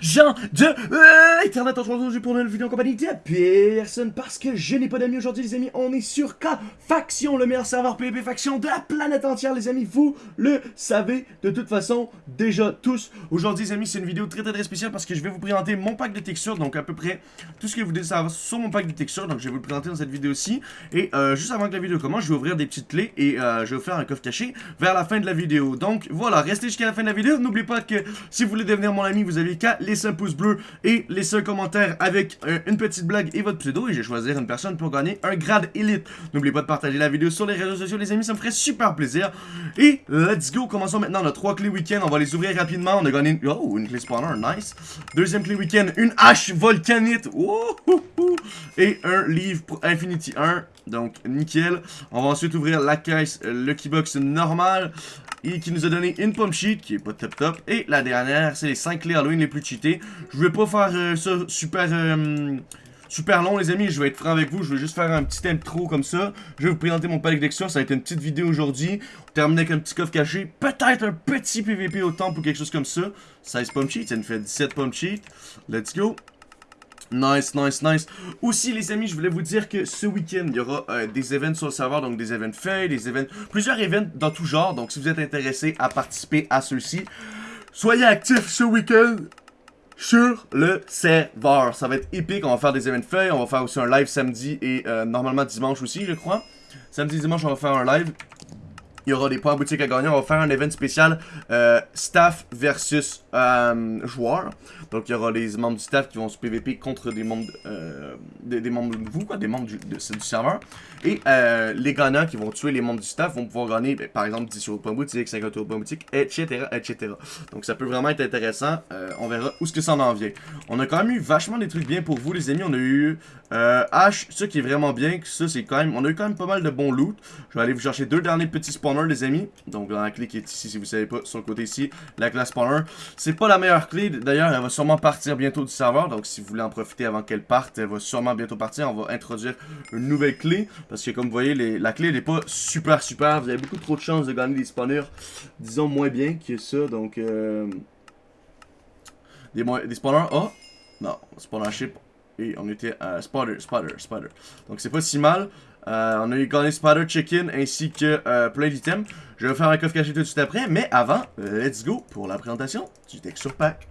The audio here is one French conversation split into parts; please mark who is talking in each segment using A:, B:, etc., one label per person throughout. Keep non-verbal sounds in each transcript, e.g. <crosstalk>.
A: gens de euh, Internet en aujourd'hui pour une vidéo en compagnie de personne parce que je n'ai pas d'amis aujourd'hui les amis, on est sur K Faction, le meilleur serveur PvP Faction de la planète entière les amis, vous le savez de toute façon déjà tous. Aujourd'hui les amis c'est une vidéo très très spéciale parce que je vais vous présenter mon pack de textures, donc à peu près tout ce que vous devez savoir sur mon pack de textures, donc je vais vous le présenter dans cette vidéo-ci. Et euh, juste avant que la vidéo commence, je vais ouvrir des petites clés et euh, je vais vous faire un coffre caché vers la fin de la vidéo. Donc voilà, restez jusqu'à la fin de la vidéo, n'oubliez pas que si vous voulez devenir mon ami, vous avez qu'à laisser un pouce bleu et laisser un commentaire avec euh, une petite blague et votre pseudo. Et je vais choisir une personne pour gagner un grade élite. N'oubliez pas de partager la vidéo sur les réseaux sociaux, les amis, ça me ferait super plaisir. Et let's go, commençons maintenant nos trois clés week-end. On va les ouvrir rapidement. On a gagné une... Oh, une clé spawner, nice. Deuxième clé week-end, une hache volcanite. Et un livre pour Infinity 1. Donc, nickel. On va ensuite ouvrir la caisse euh, Lucky Box normale et qui nous a donné une pomme sheet qui est pas top top. Et la dernière, c'est les 5 clés Halloween les plus cheatées. Je vais pas faire euh, ça super... Euh, super long les amis, je vais être franc avec vous, je vais juste faire un petit intro comme ça. Je vais vous présenter mon pack d'extra, ça va être une petite vidéo aujourd'hui. On termine avec un petit coffre caché, peut-être un petit PVP au temple ou quelque chose comme ça. 16 pomme sheets, ça nous fait 17 pomme sheets. Let's go. Nice, nice, nice. Aussi, les amis, je voulais vous dire que ce week-end, il y aura euh, des événements sur le serveur, donc des événements faits, des événements, plusieurs événements dans tout genre. Donc, si vous êtes intéressé à participer à ceux-ci, soyez actifs ce week-end sur le serveur. Ça va être épique, on va faire des événements faits, on va faire aussi un live samedi et euh, normalement dimanche aussi, je crois. Samedi, dimanche, on va faire un live. Il y aura des points boutiques à gagner. On va faire un event spécial euh, staff versus euh, joueurs. Donc, il y aura les membres du staff qui vont se PVP contre des membres, euh, des, membres de vous, quoi, des membres du, du serveur. Et euh, les gagnants qui vont tuer les membres du staff vont pouvoir gagner, ben, par exemple, 10 euros de points boutique, 50 euros boutique, etc., etc. Donc, ça peut vraiment être intéressant. on verra où ce que ça en vient. On a quand même eu vachement des trucs bien pour vous, les amis. On a eu H, ce qui est vraiment bien. Ça, c'est quand même, on a eu quand même pas mal de bons loot. Je vais aller vous chercher deux derniers petits spawners les amis. Donc, dans la clé qui est ici, si vous savez pas, sur le côté ici, la classe spawner. C'est pas la meilleure clé. D'ailleurs, elle va sûrement partir bientôt du serveur. Donc, si vous voulez en profiter avant qu'elle parte, elle va sûrement bientôt partir. On va introduire une nouvelle clé. Parce que, comme vous voyez, la clé, n'est pas super, super. Vous avez beaucoup trop de chances de gagner des spawners, disons, moins bien que ça. Donc, euh, des, des spawners Oh! Non, spawner ship. Et on était à spotter, spotter, spotter. Donc, c'est pas si mal. Euh, on a eu gagné Spider Chicken ainsi que euh, plein d'items. Je vais faire un coffre caché tout de suite après, mais avant, let's go pour la présentation du Texture Pack.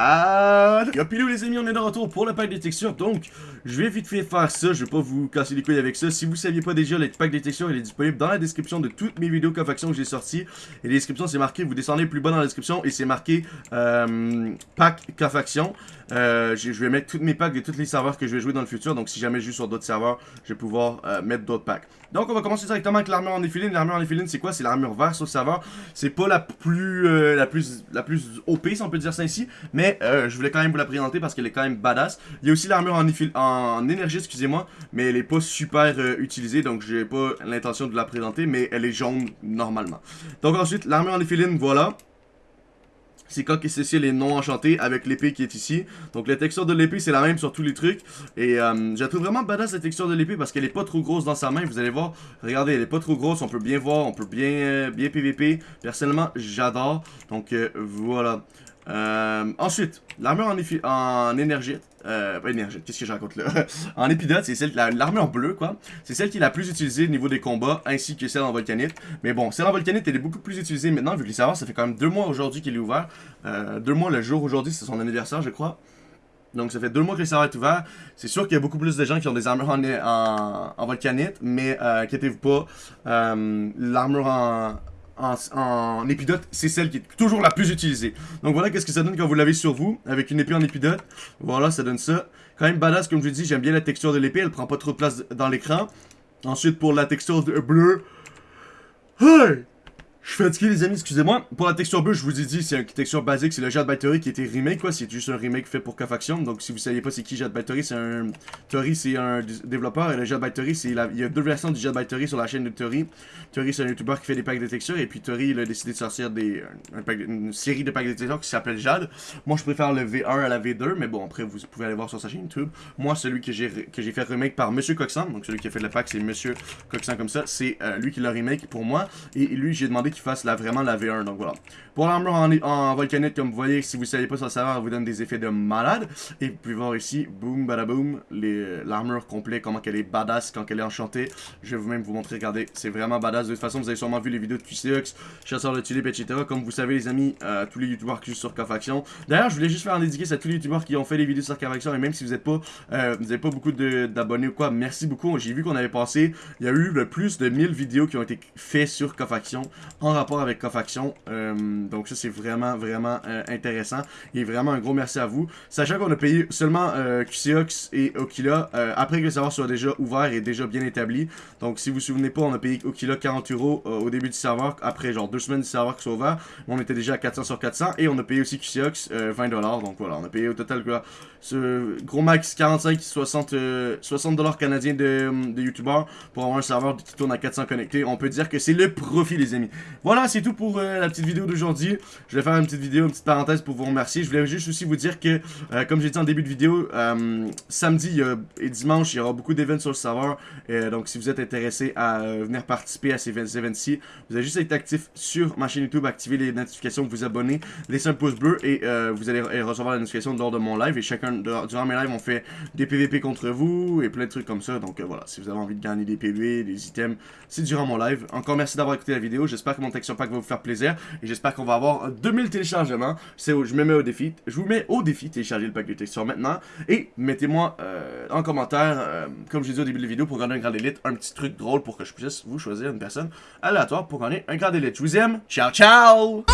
A: Ah, Yopilou les amis, on est de retour pour le pack des textures, donc je vais vite fait faire ça, je vais pas vous casser les couilles avec ça. Si vous saviez pas déjà, le pack des textures, il est disponible dans la description de toutes mes vidéos cofaction que j'ai sorties. Et la description, c'est marqué, vous descendez plus bas dans la description et c'est marqué euh, pack cofaction. Euh, je vais mettre tous mes packs de tous les serveurs que je vais jouer dans le futur. Donc si jamais je joue sur d'autres serveurs, je vais pouvoir euh, mettre d'autres packs. Donc on va commencer directement avec l'armure en éphiline. L'armure en éphiline, c'est quoi? C'est l'armure verte sur le serveur. C'est pas la plus, la plus la plus OP, si on peut dire ça ici. Mais je voulais quand même vous la présenter parce qu'elle est quand même badass. Il y a aussi l'armure en, en énergie, excusez-moi. Mais elle est pas super utilisée. Donc j'ai pas l'intention de la présenter. Mais elle est jaune normalement. Donc ensuite, l'armure en éphiline, voilà. C'est quand ceci les non enchantés avec l'épée qui est ici. Donc la texture de l'épée c'est la même sur tous les trucs. Et euh, je trouve vraiment badass la texture de l'épée parce qu'elle est pas trop grosse dans sa main. Vous allez voir, regardez, elle est pas trop grosse. On peut bien voir, on peut bien, euh, bien PVP. Personnellement, j'adore. Donc euh, voilà. Euh, ensuite, l'armure en, en énergie. Euh, pas qu'est-ce que je raconte là? <laughs> En épidote, c'est celle, l'armure bleue quoi. C'est celle qui est la plus utilisée au niveau des combats, ainsi que celle en volcanite. Mais bon, celle en volcanite, elle est beaucoup plus utilisée maintenant, vu que les serveurs, ça fait quand même deux mois aujourd'hui qu'il est ouvert. Euh, deux mois le jour aujourd'hui, c'est son anniversaire, je crois. Donc ça fait deux mois que le serveur est ouvert. C'est sûr qu'il y a beaucoup plus de gens qui ont des armures en, en, en volcanite, mais euh, inquiétez-vous pas, euh, l'armure en, en, épidote, c'est celle qui est toujours la plus utilisée. Donc voilà qu'est-ce que ça donne quand vous l'avez sur vous, avec une épée en épidote? Voilà, ça donne ça. Quand même badass, comme je vous dis, j'aime bien la texture de l'épée, elle prend pas trop de place dans l'écran. Ensuite, pour la texture de bleu... Hey! Je suis fatigué les amis, excusez-moi. Pour la texture bleue, je vous ai dit, c'est une texture basique, c'est le Jade Battery qui été remake, quoi. C'est juste un remake fait pour K-Faction. Donc si vous saviez pas c'est qui Jade Battery, c'est un... Theory, c'est un développeur, et le Jade Battery, c'est... La... Il y a deux versions du Jade Battery sur la chaîne de Theory. Theory, c'est un YouTuber qui fait des packs de textures, et puis Theory, il a décidé de sortir des... une série de packs de textures qui s'appelle Jade. Moi, je préfère le V1 à la V2, mais bon, après, vous pouvez aller voir sur sa chaîne YouTube. Moi, celui que j'ai que j'ai fait remake par Monsieur Coxan, donc celui qui a fait le pack, c'est Monsieur Coxan comme ça. C'est euh, lui qui l'a remake pour moi, et lui, j'ai demandé qui fasse la, vraiment la V1, donc voilà. Pour l'armure en, en, volcanite, comme vous voyez, si vous ne savez pas sur le serveur, elle vous donne des effets de malade. Et vous pouvez voir ici, boom, badaboom, l'armure complète, comment qu'elle est badass quand elle est enchantée. Je vais vous-même vous montrer, regardez, c'est vraiment badass. De toute façon, vous avez sûrement vu les vidéos de QCX, Chasseur de Tulip, etc. Comme vous savez, les amis, euh, tous les youtubeurs qui jouent sur K-Faction. D'ailleurs, je voulais juste faire un dédicace à tous les youtubeurs qui ont fait les vidéos sur K-Faction. Et même si vous n'êtes pas, euh, vous n'avez pas beaucoup d'abonnés ou quoi, merci beaucoup. J'ai vu qu'on avait passé, il y a eu plus de 1000 vidéos qui ont été faites sur K-Faction, en rapport avec K-Faction. Euh, donc ça, c'est vraiment, vraiment intéressant. Et vraiment un gros merci à vous. Sachant qu'on a payé seulement QCX et Okila après que le serveur soit déjà ouvert et déjà bien établi. Donc si vous vous souvenez pas, on a payé Okila 40 euros au début du serveur, après genre deux semaines du serveur qui soit ouvert. On était déjà à 400 sur 400 et on a payé aussi QCX 20$. Donc voilà, on a payé au total quoi, ce gros max 45-60$ 60 canadiens de, de YouTubeurs pour avoir un serveur qui tourne à 400 connectés. On peut dire que c'est le profit les amis. Voilà, c'est tout pour la petite vidéo d'aujourd'hui. Je vais faire une petite vidéo, une petite parenthèse pour vous remercier. Je voulais juste aussi vous dire que, comme j'ai dit en début de vidéo, samedi et dimanche, il y aura beaucoup d'événements sur le serveur. donc si vous êtes intéressé à venir participer à ces événements-ci, vous avez juste être actif sur ma chaîne YouTube, activer les notifications, vous abonner, laisser un pouce bleu et vous allez recevoir la notification lors de mon live. Et chacun, durant mes lives, on fait des PVP contre vous et plein de trucs comme ça. Donc voilà, si vous avez envie de gagner des PV, des items, c'est durant mon live. Encore merci d'avoir écouté la vidéo. J'espère que mon texture pack va vous faire plaisir. Et j'espère qu'on va avoir 2000 téléchargements. C'est où je me mets au défi. Je vous mets au défi télécharger le pack de texture maintenant. Et mettez-moi en commentaire, comme je dit au début de la vidéo, pour gagner un grand élite, un petit truc drôle pour que je puisse vous choisir une personne aléatoire pour gagner un grand élite. Je vous aime. Ciao, ciao!